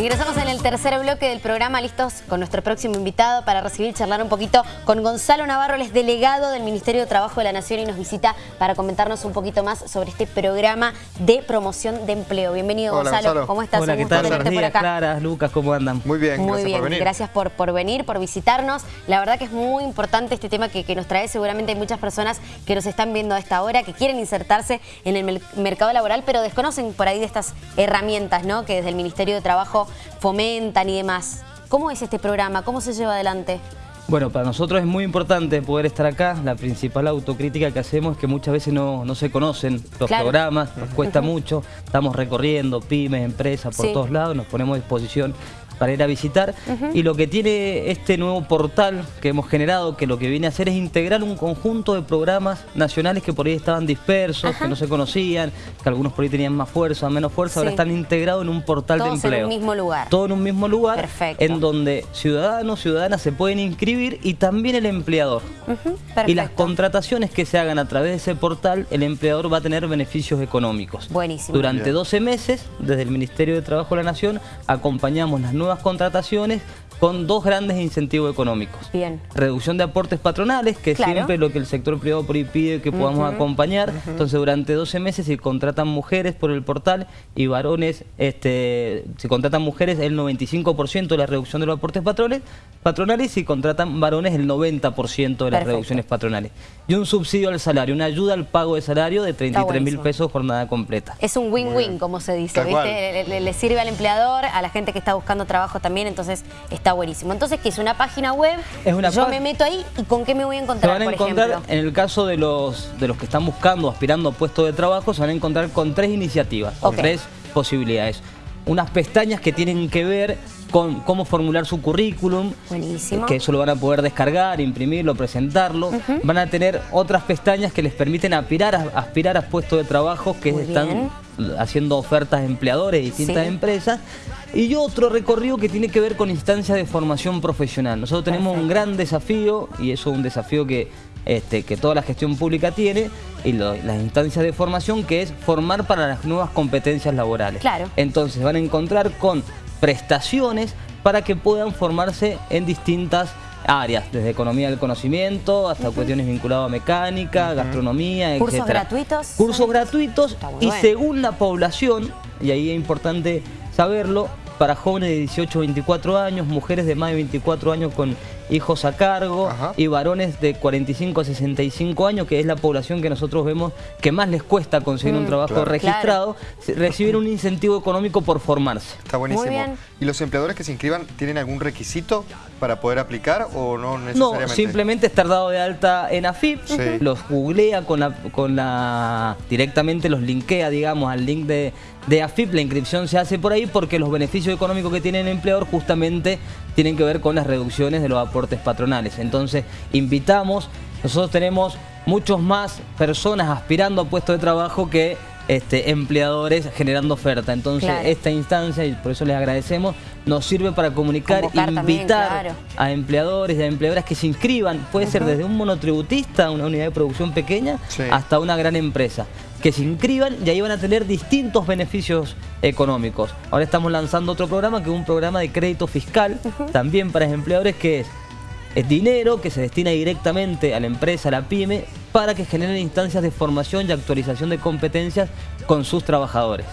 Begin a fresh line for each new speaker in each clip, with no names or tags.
Ingresamos en el tercer bloque del programa, listos con nuestro próximo invitado para recibir charlar un poquito con Gonzalo Navarro, él es delegado del Ministerio de Trabajo de la Nación y nos visita para comentarnos un poquito más sobre este programa de promoción de empleo. Bienvenido
Hola,
Gonzalo.
Gonzalo.
¿cómo estás?
Hola,
Un
¿qué
gusto
tal? Buenos días,
acá.
Clara, Lucas, ¿cómo andan?
Muy bien,
Muy
gracias
bien,
por venir.
gracias por, por venir, por visitarnos. La verdad que es muy importante este tema que, que nos trae. Seguramente hay muchas personas que nos están viendo a esta hora, que quieren insertarse en el mer- mercado laboral, pero desconocen por ahí de estas herramientas ¿no? que desde el Ministerio de Trabajo fomentan y demás. ¿Cómo es este programa? ¿Cómo se lleva adelante?
Bueno, para nosotros es muy importante poder estar acá. La principal autocrítica que hacemos es que muchas veces no, no se conocen los
Claro.
programas, nos cuesta mucho. Estamos recorriendo pymes, empresas por
Sí.
todos lados, nos ponemos a disposición para ir a visitar. Y lo que tiene este nuevo portal que hemos generado, que lo que viene a hacer es integrar un conjunto de programas nacionales que por ahí estaban dispersos,
Ajá.
que no se conocían, que algunos por ahí tenían más fuerza, menos fuerza, ahora están integrados en un portal
Todos
de
en
empleo.
un mismo lugar.
Todo en un mismo lugar,
Perfecto.
en donde ciudadanos, ciudadanas se pueden inscribir y también el empleador.
Ujú,
Y las contrataciones que se hagan a través de ese portal, el empleador va a tener beneficios económicos.
Buenísimo.
Durante
Bien.
12 meses, desde el Ministerio de Trabajo de la Nación, acompañamos las nuevas contrataciones con dos grandes incentivos económicos.
Bien.
Reducción de aportes patronales, que es
Claro.
siempre lo que el sector privado por ahí pide que podamos acompañar. Entonces, durante 12 meses se contratan mujeres por el portal y varones, este, si contratan mujeres el 95% de la reducción de los aportes patronales, patronales y si contratan varones el 90% de las
Perfecto.
reducciones patronales. Y un subsidio al salario, una ayuda al pago de salario de 33 mil pesos jornada completa.
Es un win-win, como se dice, ¿viste?
cual.
Le, le- le sirve al empleador, a la gente que está buscando trabajo también, entonces está buenísimo. Entonces, ¿qué es una página web?
Es una
Yo me meto ahí y ¿con qué me voy a
Se
encontrar,
van a
por
encontrar,
ejemplo?
en el caso de los, de los que están buscando, aspirando a puestos de trabajo, se van a encontrar con tres iniciativas, o tres posibilidades. Unas pestañas que tienen que ver con cómo formular su currículum,
Buenísimo.
que eso lo van a poder descargar, imprimirlo, presentarlo. Van a tener otras pestañas que les permiten aspirar a, aspirar a puestos de trabajo que
Muy
están
bien.
haciendo ofertas a empleadores de distintas
Sí.
empresas. Y otro recorrido que tiene que ver con instancias de formación profesional. Nosotros tenemos un gran desafío, y eso es un desafío que, este, que toda la gestión pública tiene, y lo- las instancias de formación, que es formar para las nuevas competencias laborales.
Claro.
Entonces van a encontrar con prestaciones para que puedan formarse en distintas áreas, desde economía del conocimiento hasta cuestiones vinculadas a mecánica, gastronomía,
¿Cursos
etcétera.
gratuitos?
Cursos gratuitos y
bueno.
según la población, y ahí es importante saberlo, para jóvenes de 18 a 24 años, mujeres de más de 24 años con hijos a cargo
Ajá.
y varones de 45 a 65 años, que es la población que nosotros vemos que más les cuesta conseguir un trabajo
claro.
registrado, se- reciben un incentivo económico por formarse.
Está buenísimo.
Muy bien.
¿Y los empleadores que se inscriban tienen algún requisito para poder aplicar o no
No,
necesariamente?
simplemente estar dado de alta en AFIP,
Sí.
los googlea con la, con la directamente los linkea, digamos, al link de, de AFIP, la inscripción se hace por ahí porque los beneficios económicos que tiene el empleador justamente tienen que ver con las reducciones de los aportes patronales. Entonces, invitamos, nosotros tenemos muchos más personas aspirando a puestos de trabajo que este, empleadores generando oferta. Entonces,
Claro.
esta instancia, y por eso les agradecemos, nos sirve para comunicar,
Convocar también,
invitar
claro.
a empleadores y a empleadoras que se inscriban, puede ser desde un monotributista, una unidad de producción pequeña,
Sí.
hasta una gran empresa. Que se inscriban y ahí van a tener distintos beneficios económicos. Ahora estamos lanzando otro programa que es un programa de crédito fiscal, también para empleadores, que es, es dinero que se destina directamente a la empresa, a la pyme, para que generen instancias de formación y actualización de competencias con sus trabajadores.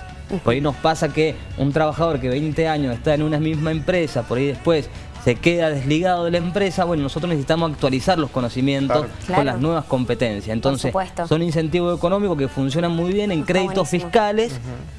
Por ahí nos pasa que un trabajador que 20 años está en una misma empresa, por ahí después se queda desligado de la empresa, bueno, nosotros necesitamos actualizar los conocimientos
Claro.
Claro.
con las nuevas competencias. Entonces, son incentivos económicos que funcionan muy bien en
Está
créditos
buenísimo.
fiscales,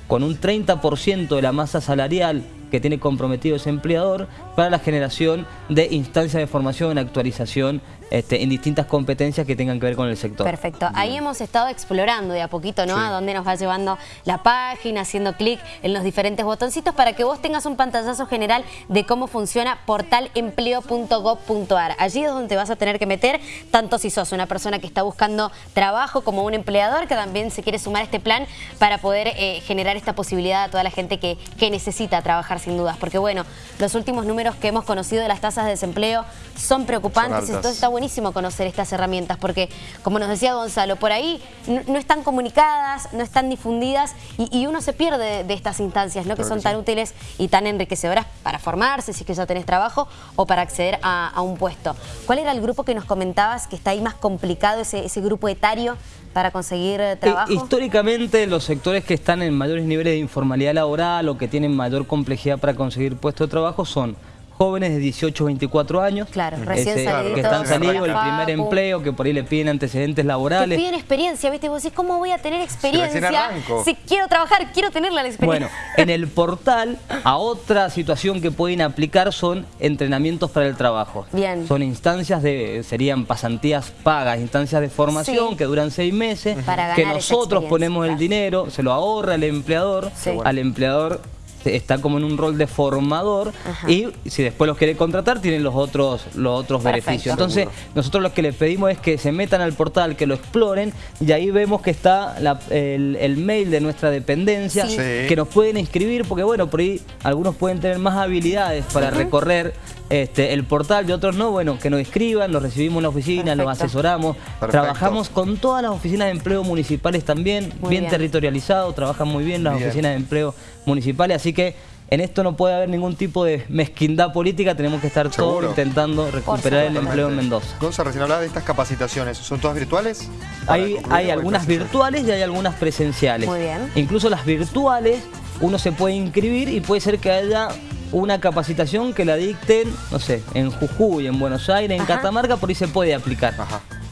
con un 30% de la masa salarial que tiene comprometido ese empleador para la generación de instancias de formación, actualización este, en distintas competencias que tengan que ver con el sector.
Perfecto. Ahí hemos estado explorando de a poquito, ¿no?
Sí.
A dónde nos va llevando la página, haciendo clic en los diferentes botoncitos para que vos tengas un pantallazo general de cómo funciona portalempleo.gov.ar. Allí es donde te vas a tener que meter, tanto si sos una persona que está buscando trabajo como un empleador que también se quiere sumar a este plan para poder eh, generar esta posibilidad a toda la gente que, que necesita trabajar sin dudas. Porque bueno, los últimos números que hemos conocido de las tasas de desempleo son preocupantes.
Son altas.
Entonces está buenísimo conocer estas herramientas porque, como nos decía Gonzalo, por ahí no, están comunicadas, no están difundidas y, uno se pierde de estas instancias ¿no? que son tan útiles y tan enriquecedoras para formarse, si es que ya tenés trabajo, o para acceder a, un puesto. ¿Cuál era el grupo que nos comentabas que está ahí más complicado, ese, ese grupo etario para conseguir eh, trabajo?
Históricamente los sectores que están en mayores niveles de informalidad laboral o que tienen mayor complejidad para conseguir puesto de trabajo son jóvenes de 18 24 años.
Claro, recién
Que están salidos, el primer empleo, que por ahí le piden antecedentes laborales.
Te piden experiencia, ¿viste? Vos decís, ¿cómo voy a tener experiencia? Si, quiero trabajar, quiero tener la experiencia.
Bueno, en el portal, a otra situación que pueden aplicar son entrenamientos para el trabajo.
Bien.
Son instancias de, serían pasantías pagas, instancias de formación que duran seis meses, que nosotros ponemos el dinero, se lo ahorra el empleador, al empleador está como en un rol de formador y si después los quiere contratar tienen los otros, los otros beneficios. Entonces nosotros lo que les pedimos es que se metan al portal, que lo exploren y ahí vemos que está el, mail de nuestra dependencia, que nos pueden inscribir porque bueno, por ahí algunos pueden tener más habilidades para recorrer este, el portal y otros no, bueno, que nos escriban, nos recibimos en la oficina, nos asesoramos, trabajamos con todas las oficinas de empleo municipales también, bien, territorializado, trabajan muy bien las oficinas de empleo municipales, así que en esto no puede haber ningún tipo de mezquindad política, tenemos que estar todos intentando recuperar el empleo en Mendoza.
Gonzalo, recién hablaba de estas capacitaciones, ¿son todas virtuales?
Hay, hay algunas virtuales y hay algunas presenciales.
Muy bien.
Incluso las virtuales, uno se puede inscribir y puede ser que haya una capacitación que la dicten, no sé, en Jujuy, en Buenos Aires, en Catamarca, por ahí se puede aplicar.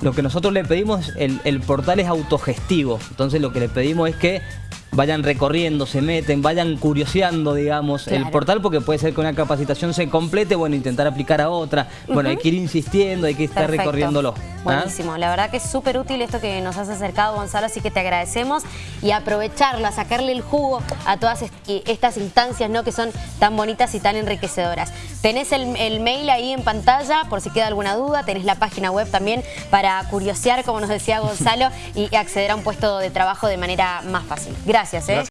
Lo que nosotros le pedimos, el, el portal es autogestivo, entonces lo que le pedimos es que vayan recorriendo, se meten, vayan curioseando, digamos, el portal, porque puede ser que una capacitación se complete, bueno, intentar aplicar a otra. Bueno, hay que ir insistiendo, hay que estar recorriéndolo.
¿ah? Buenísimo, la verdad que es súper útil esto que nos has acercado, Gonzalo, así que te agradecemos y aprovecharlo, a sacarle el jugo a todas estas instancias ¿no? que son tan bonitas y tan enriquecedoras. Tenés el, el mail ahí en pantalla, por si queda alguna duda, tenés la página web también para curiosear, como nos decía Gonzalo, y acceder a un puesto de trabajo de manera más fácil. Gracias. ¿Eh?